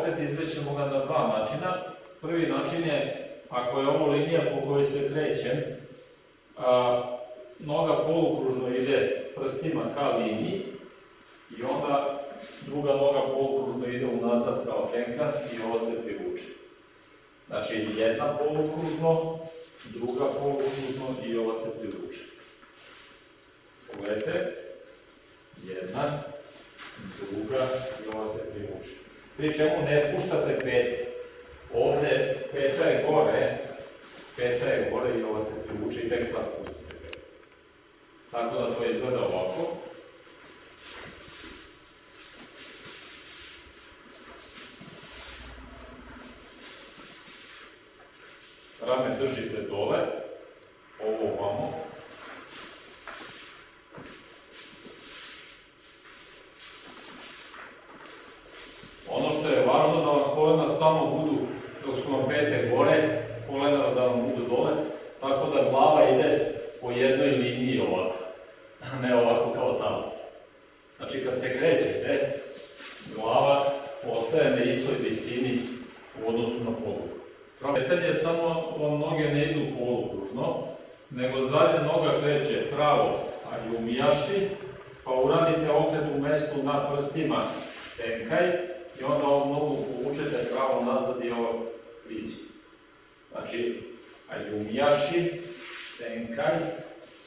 okret, izvećemo ga na dva načina. Prvi način je, ako je ovo linija po kojoj se krećem, a, noga polukružno ide prstima ka liniji i onda druga noga polukružno ide unazad kao tenka i ovo se privuče. Znači jedna polukružno, druga polukružno i ovo se privuče. Pogledajte, jedna, druga i ova se privuče. Pri čemu ne spuštate pete. Ovde peta je gore, peta je gore i ova se privuče i tek sad spustite petu. Tako da to izgleda ovako. Rame držite dole, ovo ovamo, Ono što je važno da vam kolena stalno budu, dok su vam pete gore, kolena da vam budu dole, tako da glava ide po jednoj liniji ovako, a ne ovako kao talas. Znači kad se krećete, glava ostaje na istoj visini u odnosu na polugu. Kretanje je samo vam noge ne idu polukružno, nego zadnja noga kreće pravo, a i umijaši, pa uradite okret u mestu na prstima tenkaj, i onda ovu nogu povučete pravo nazad i ovo priđe. Znači, ajumijaši, tenkaj,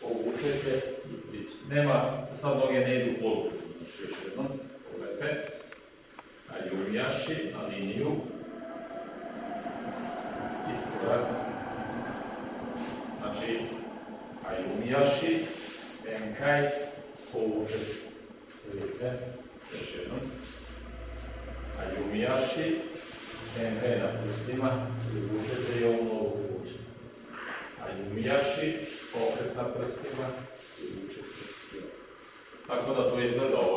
povučete i priđe. Nema, sad noge ne idu polu, znači još jednom, pogledajte. Ajumijaši na liniju, iskorak. Znači, ajumijaši, tenkaj, povučete. Vidite, još jednom ajumijaši, tenkaj na prstima, privučete i ovu nogu privučete. Ajumijaši, okret na prstima, privučete. Tako da to izgleda ovako.